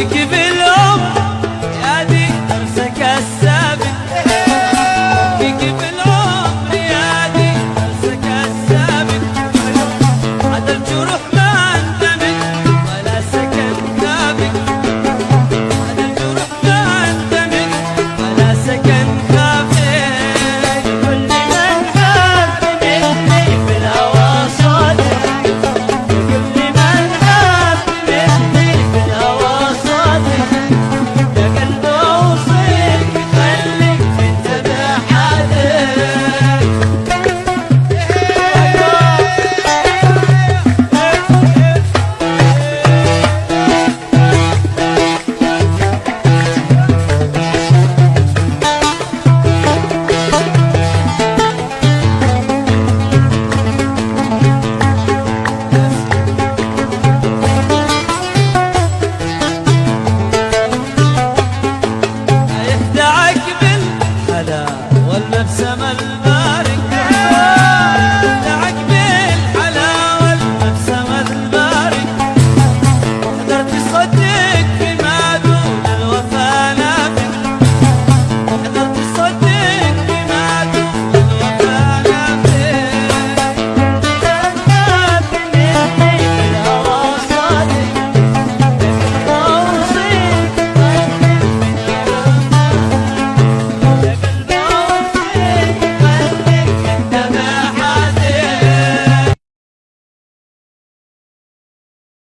give it